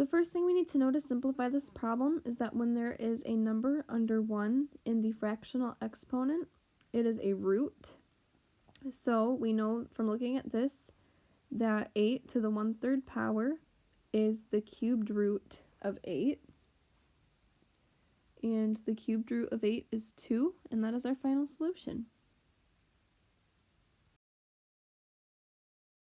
The first thing we need to know to simplify this problem is that when there is a number under 1 in the fractional exponent, it is a root. So we know from looking at this that 8 to the 1 3rd power is the cubed root of 8. And the cubed root of 8 is 2, and that is our final solution.